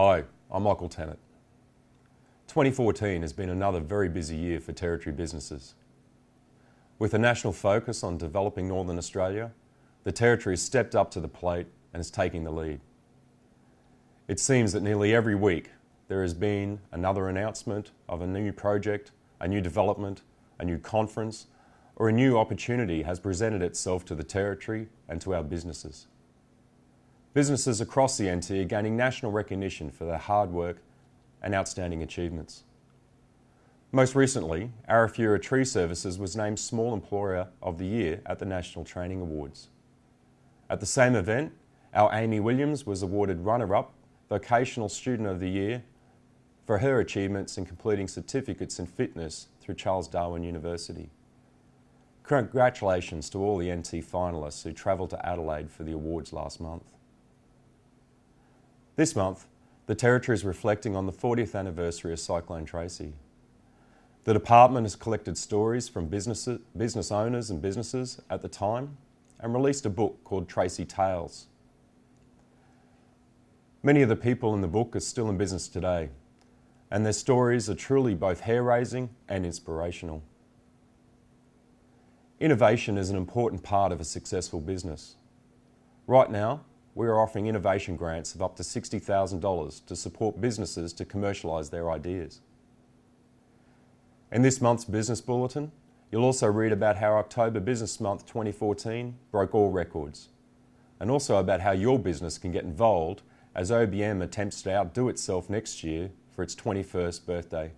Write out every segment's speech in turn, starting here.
Hi, I'm Michael Tennant. 2014 has been another very busy year for Territory businesses. With a national focus on developing Northern Australia, the Territory has stepped up to the plate and is taking the lead. It seems that nearly every week there has been another announcement of a new project, a new development, a new conference, or a new opportunity has presented itself to the Territory and to our businesses. Businesses across the NT are gaining national recognition for their hard work and outstanding achievements. Most recently, Arafura Tree Services was named Small Employer of the Year at the National Training Awards. At the same event, our Amy Williams was awarded runner-up Vocational Student of the Year for her achievements in completing certificates in fitness through Charles Darwin University. Congratulations to all the NT finalists who travelled to Adelaide for the awards last month. This month, the Territory is reflecting on the 40th anniversary of Cyclone Tracy. The Department has collected stories from business, business owners and businesses at the time and released a book called Tracy Tales. Many of the people in the book are still in business today, and their stories are truly both hair raising and inspirational. Innovation is an important part of a successful business. Right now, we are offering innovation grants of up to $60,000 to support businesses to commercialise their ideas. In this month's Business Bulletin, you'll also read about how October Business Month 2014 broke all records, and also about how your business can get involved as OBM attempts to outdo itself next year for its 21st birthday.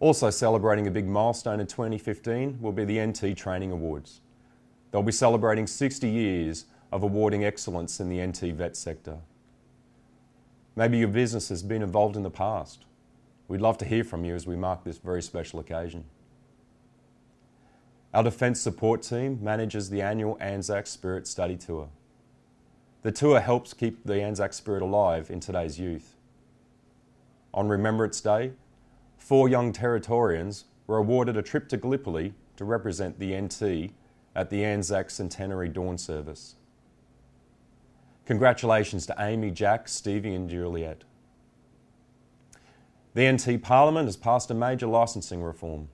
Also celebrating a big milestone in 2015 will be the NT Training Awards. They'll be celebrating 60 years of awarding excellence in the NT vet sector. Maybe your business has been involved in the past. We'd love to hear from you as we mark this very special occasion. Our Defence Support Team manages the annual Anzac Spirit Study Tour. The tour helps keep the Anzac spirit alive in today's youth. On Remembrance Day, four young Territorians were awarded a trip to Gallipoli to represent the NT at the Anzac Centenary Dawn Service. Congratulations to Amy, Jack, Stevie and Juliet. The NT Parliament has passed a major licensing reform.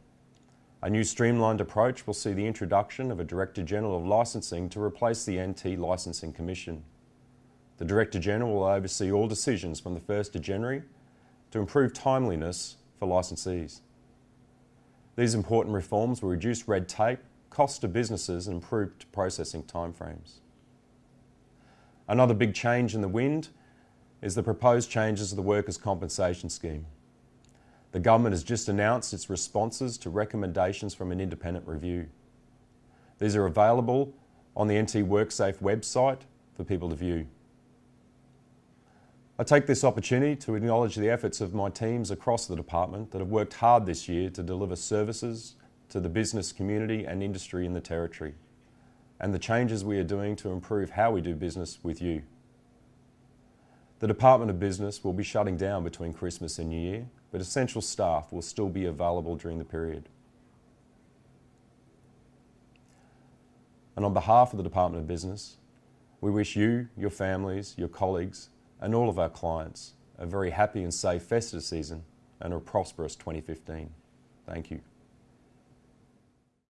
A new streamlined approach will see the introduction of a Director General of Licensing to replace the NT Licensing Commission. The Director General will oversee all decisions from the 1st of January to improve timeliness for licensees. These important reforms will reduce red tape, cost to businesses and improve processing timeframes. Another big change in the wind is the proposed changes to the Workers' Compensation Scheme. The government has just announced its responses to recommendations from an independent review. These are available on the NT WorkSafe website for people to view. I take this opportunity to acknowledge the efforts of my teams across the department that have worked hard this year to deliver services to the business community and industry in the Territory and the changes we are doing to improve how we do business with you. The Department of Business will be shutting down between Christmas and New Year, but essential staff will still be available during the period. And on behalf of the Department of Business, we wish you, your families, your colleagues, and all of our clients a very happy and safe festive season and a prosperous 2015. Thank you.